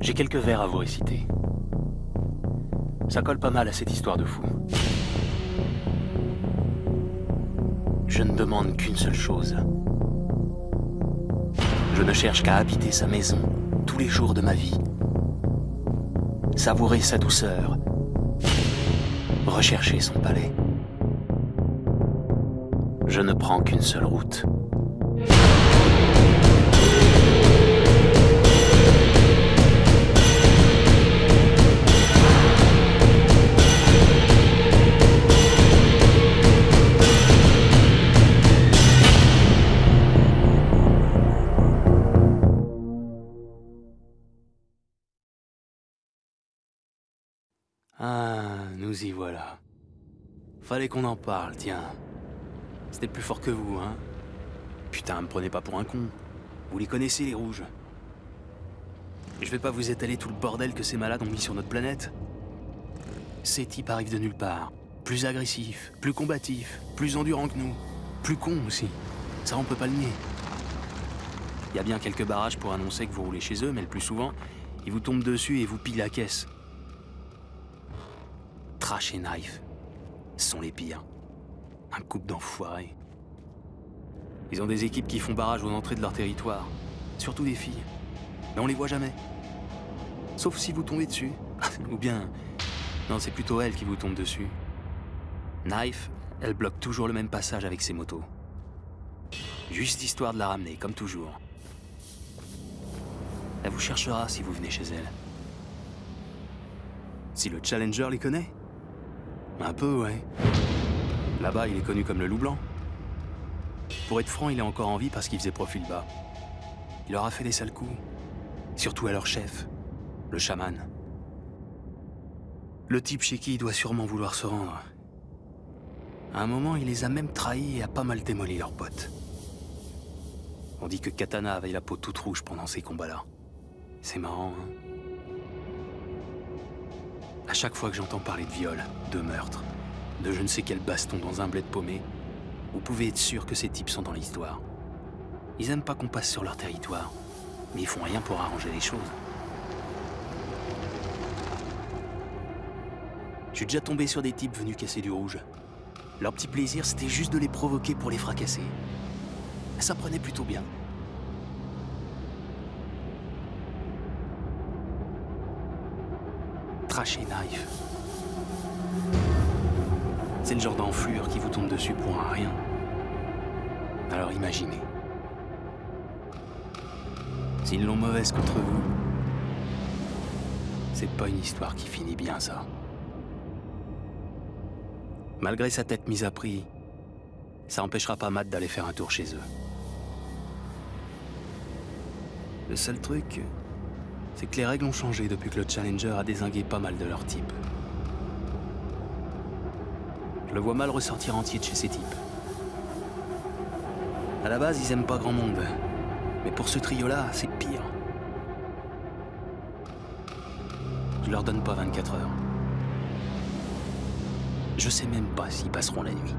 J'ai quelques vers à vous réciter. Ça colle pas mal à cette histoire de fou. Je ne demande qu'une seule chose. Je ne cherche qu'à habiter sa maison tous les jours de ma vie. Savourer sa douceur. Rechercher son palais. Je ne prends qu'une seule route. Ah, nous y voilà. Fallait qu'on en parle, tiens. C'était plus fort que vous, hein Putain, me prenez pas pour un con. Vous les connaissez, les rouges. Je vais pas vous étaler tout le bordel que ces malades ont mis sur notre planète. Ces types arrivent de nulle part. Plus agressifs, plus combatifs, plus endurants que nous. Plus cons aussi. Ça, on peut pas le nier. Il y a bien quelques barrages pour annoncer que vous roulez chez eux, mais le plus souvent, ils vous tombent dessus et vous pillent la caisse. Trash et Knife sont les pires. Un couple d'enfoirés. Ils ont des équipes qui font barrage aux entrées de leur territoire. Surtout des filles. Mais on les voit jamais. Sauf si vous tombez dessus. Ou bien... Non, c'est plutôt elle qui vous tombe dessus. Knife, elle bloque toujours le même passage avec ses motos. Juste histoire de la ramener, comme toujours. Elle vous cherchera si vous venez chez elle. Si le Challenger les connaît Un peu, ouais. Là-bas, il est connu comme le loup blanc. Pour être franc, il est encore en vie parce qu'il faisait profil bas. Il leur a fait des sales coups. Surtout à leur chef, le chaman. Le type chez qui il doit sûrement vouloir se rendre. À un moment, il les a même trahis et a pas mal démoli leurs potes. On dit que Katana avait la peau toute rouge pendant ces combats-là. C'est marrant, hein À chaque fois que j'entends parler de viol, de meurtre, de je ne sais quel baston dans un bled paumé, vous pouvez être sûr que ces types sont dans l'histoire. Ils aiment pas qu'on passe sur leur territoire, mais ils font rien pour arranger les choses. Je suis déjà tombé sur des types venus casser du rouge. Leur petit plaisir, c'était juste de les provoquer pour les fracasser. Ça prenait plutôt bien. C'est le genre d'enflure qui vous tombe dessus pour un rien. Alors imaginez. S'ils l'ont mauvaise contre vous, c'est pas une histoire qui finit bien, ça. Malgré sa tête mise à prix, ça empêchera pas Matt d'aller faire un tour chez eux. Le seul truc, c'est que les règles ont changé depuis que le Challenger a désingué pas mal de leur type. Je le vois mal ressortir entier de chez ces types. À la base, ils aiment pas grand monde. Mais pour ce trio-là, c'est pire. Je leur donne pas 24 heures. Je sais même pas s'ils passeront la nuit.